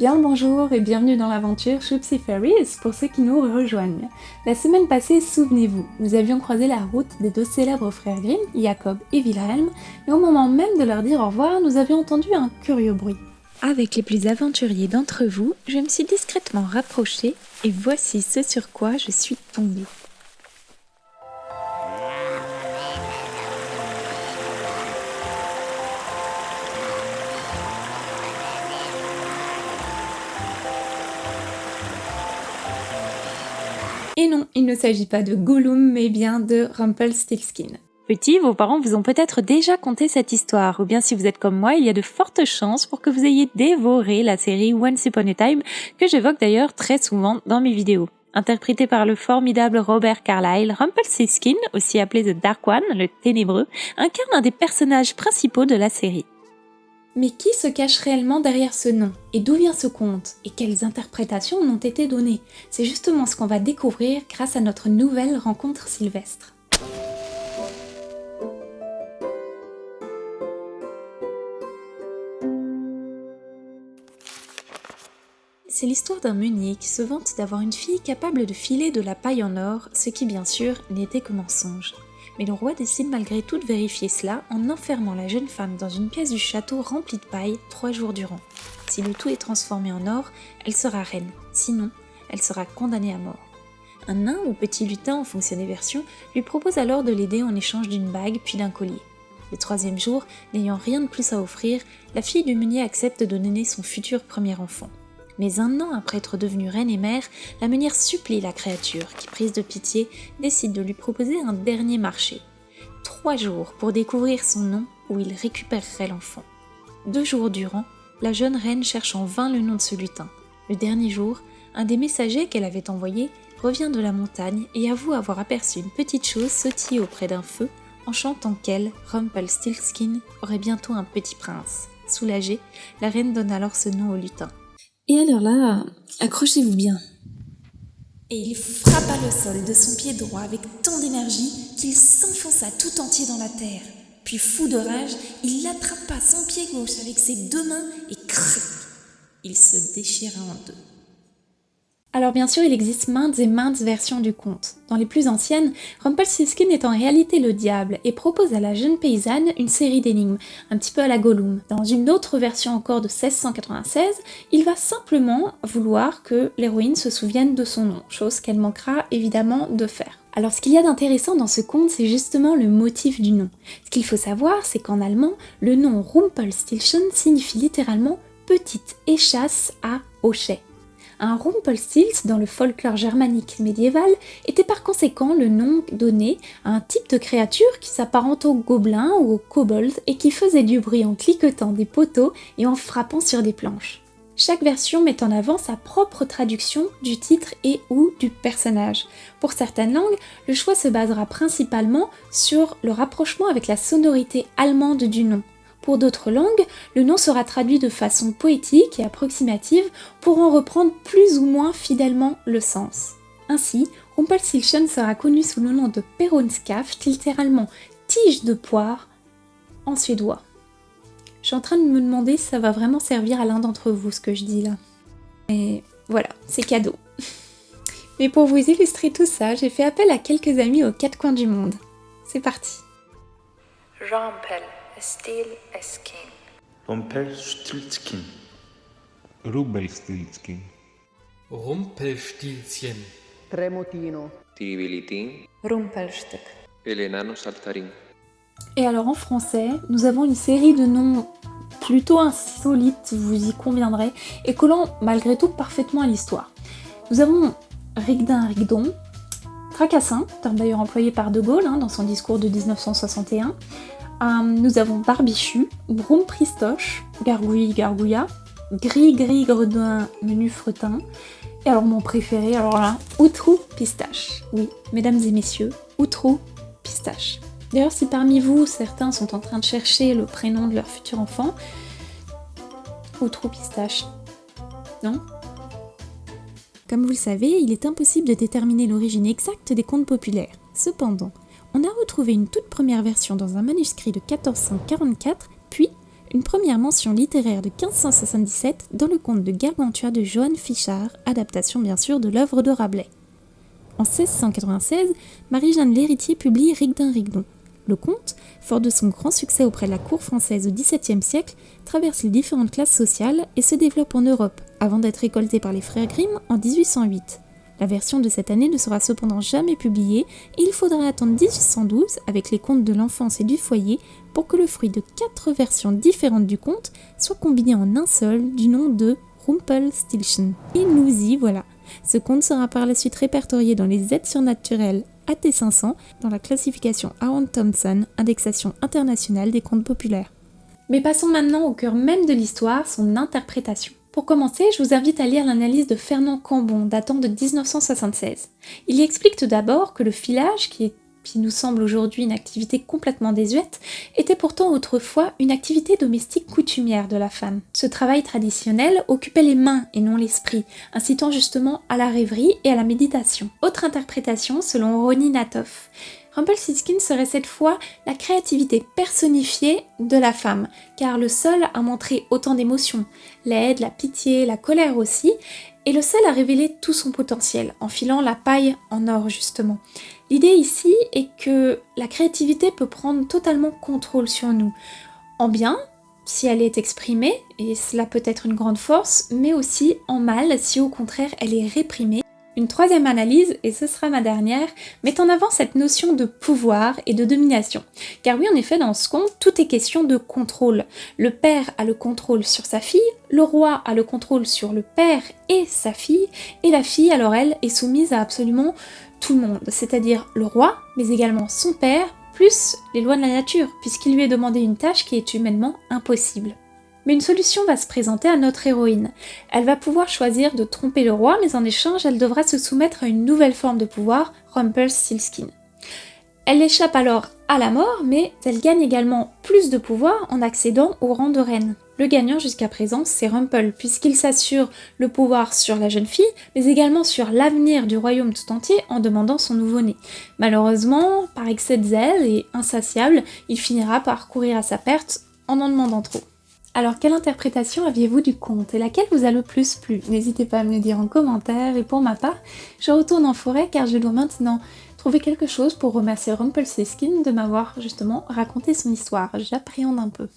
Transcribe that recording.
Bien le bonjour et bienvenue dans l'aventure Shoopsy Fairies pour ceux qui nous rejoignent. La semaine passée, souvenez-vous, nous avions croisé la route des deux célèbres frères Grimm, Jacob et Wilhelm, et au moment même de leur dire au revoir, nous avions entendu un curieux bruit. Avec les plus aventuriers d'entre vous, je me suis discrètement rapprochée et voici ce sur quoi je suis tombée. Et non, il ne s'agit pas de Gollum, mais bien de Rumpelstiltskin. Petit, vos parents vous ont peut-être déjà conté cette histoire, ou bien si vous êtes comme moi, il y a de fortes chances pour que vous ayez dévoré la série Once Upon a Time, que j'évoque d'ailleurs très souvent dans mes vidéos. Interprété par le formidable Robert Carlyle, Rumpelstiltskin, aussi appelé The Dark One, le Ténébreux, incarne un des personnages principaux de la série. Mais qui se cache réellement derrière ce nom Et d'où vient ce conte Et quelles interprétations ont été données C'est justement ce qu'on va découvrir grâce à notre nouvelle rencontre sylvestre. C'est l'histoire d'un meunier qui se vante d'avoir une fille capable de filer de la paille en or, ce qui bien sûr n'était que mensonge mais le roi décide malgré tout de vérifier cela en enfermant la jeune femme dans une pièce du château remplie de paille trois jours durant. Si le tout est transformé en or, elle sera reine, sinon, elle sera condamnée à mort. Un nain ou petit lutin en fonction des versions lui propose alors de l'aider en échange d'une bague puis d'un collier. Le troisième jour, n'ayant rien de plus à offrir, la fille du meunier accepte de donner son futur premier enfant. Mais un an après être devenue reine et mère, la meunière supplie la créature, qui prise de pitié, décide de lui proposer un dernier marché. Trois jours pour découvrir son nom où il récupérerait l'enfant. Deux jours durant, la jeune reine cherche en vain le nom de ce lutin. Le dernier jour, un des messagers qu'elle avait envoyé revient de la montagne et avoue avoir aperçu une petite chose sautiller auprès d'un feu en chantant qu'elle, Rumpelstiltskin, aurait bientôt un petit prince. Soulagée, la reine donne alors ce nom au lutin. Et alors là, accrochez-vous bien. Et il frappa le sol de son pied droit avec tant d'énergie qu'il s'enfonça tout entier dans la terre. Puis fou de rage, il attrapa son pied gauche avec ses deux mains et cric, il se déchira en deux. Alors bien sûr, il existe maintes et maintes versions du conte. Dans les plus anciennes, Rumpelstiltskin est en réalité le diable et propose à la jeune paysanne une série d'énigmes, un petit peu à la Gollum. Dans une autre version encore de 1696, il va simplement vouloir que l'héroïne se souvienne de son nom, chose qu'elle manquera évidemment de faire. Alors ce qu'il y a d'intéressant dans ce conte, c'est justement le motif du nom. Ce qu'il faut savoir, c'est qu'en allemand, le nom Rumpelstiltskin signifie littéralement petite échasse à hochet. Un Rumpelstilts dans le folklore germanique médiéval était par conséquent le nom donné à un type de créature qui s'apparente au gobelin ou au kobold et qui faisait du bruit en cliquetant des poteaux et en frappant sur des planches. Chaque version met en avant sa propre traduction du titre et ou du personnage. Pour certaines langues, le choix se basera principalement sur le rapprochement avec la sonorité allemande du nom. Pour d'autres langues, le nom sera traduit de façon poétique et approximative pour en reprendre plus ou moins fidèlement le sens. Ainsi, Rumpelstiltskin sera connu sous le nom de Peronskaft, littéralement tige de poire, en suédois. Je suis en train de me demander si ça va vraiment servir à l'un d'entre vous ce que je dis là. Et voilà, c'est cadeau. Mais pour vous illustrer tout ça, j'ai fait appel à quelques amis aux quatre coins du monde. C'est parti. Rampel. Tremotino. Tiribilitin. Saltarin. Et alors en français, nous avons une série de noms plutôt insolites, vous y conviendrez, et collant malgré tout parfaitement à l'histoire. Nous avons Rigdin Rigdon, Tracassin, terme d'ailleurs employé par De Gaulle hein, dans son discours de 1961, nous avons Barbichu, Broum Pristoche, Gargouille Gargouilla, Gris Gris Gredin Menu Fretin, et alors mon préféré, alors là, Outrou Pistache. Oui, mesdames et messieurs, Outrou Pistache. D'ailleurs, si parmi vous, certains sont en train de chercher le prénom de leur futur enfant, Outrou Pistache. Non? Comme vous le savez, il est impossible de déterminer l'origine exacte des contes populaires. Cependant, on a retrouvé une toute première version dans un manuscrit de 1444, puis une première mention littéraire de 1577 dans le conte de Gargantua de Johann Fichard, adaptation bien sûr de l'œuvre de Rabelais. En 1696, Marie-Jeanne Lhéritier publie Rigdin Rigdon. Le conte, fort de son grand succès auprès de la cour française au XVIIe siècle, traverse les différentes classes sociales et se développe en Europe, avant d'être récolté par les frères Grimm en 1808. La version de cette année ne sera cependant jamais publiée et il faudra attendre 1812 avec les contes de l'enfance et du foyer pour que le fruit de quatre versions différentes du conte soit combiné en un seul du nom de Rumpelstiltskin. Et nous y voilà. Ce conte sera par la suite répertorié dans les aides surnaturelles AT500 dans la classification Aaron Thompson, indexation internationale des contes populaires. Mais passons maintenant au cœur même de l'histoire, son interprétation. Pour commencer, je vous invite à lire l'analyse de Fernand Cambon datant de 1976. Il y explique tout d'abord que le filage, qui, nous semble aujourd'hui une activité complètement désuète, était pourtant autrefois une activité domestique coutumière de la femme. Ce travail traditionnel occupait les mains et non l'esprit, incitant justement à la rêverie et à la méditation. Autre interprétation selon Ronnie Natoff. Rumpelstiltskin serait cette fois la créativité personnifiée de la femme, car le seul a montré autant d'émotions, l'aide, la pitié, la colère aussi, et le seul a révélé tout son potentiel, en filant la paille en or justement. L'idée ici est que la créativité peut prendre totalement contrôle sur nous, en bien si elle est exprimée, et cela peut être une grande force, mais aussi en mal si au contraire elle est réprimée une troisième analyse, et ce sera ma dernière, met en avant cette notion de pouvoir et de domination. Car oui, en effet, dans ce conte, tout est question de contrôle. Le père a le contrôle sur sa fille, le roi a le contrôle sur le père et sa fille, et la fille, alors elle, est soumise à absolument tout le monde, c'est-à-dire le roi, mais également son père, plus les lois de la nature, puisqu'il lui est demandé une tâche qui est humainement impossible. Une solution va se présenter à notre héroïne. Elle va pouvoir choisir de tromper le roi, mais en échange, elle devra se soumettre à une nouvelle forme de pouvoir, Rumpelstiltskin. Elle échappe alors à la mort, mais elle gagne également plus de pouvoir en accédant au rang de reine. Le gagnant jusqu'à présent, c'est Rumpel, puisqu'il s'assure le pouvoir sur la jeune fille, mais également sur l'avenir du royaume tout entier en demandant son nouveau-né. Malheureusement, par excès de zèle et insatiable, il finira par courir à sa perte en en demandant trop. Alors, quelle interprétation aviez-vous du conte et laquelle vous a le plus plu? N'hésitez pas à me le dire en commentaire et pour ma part, je retourne en forêt car je dois maintenant trouver quelque chose pour remercier Rumpelstiltskin de m'avoir justement raconté son histoire. J'appréhende un peu.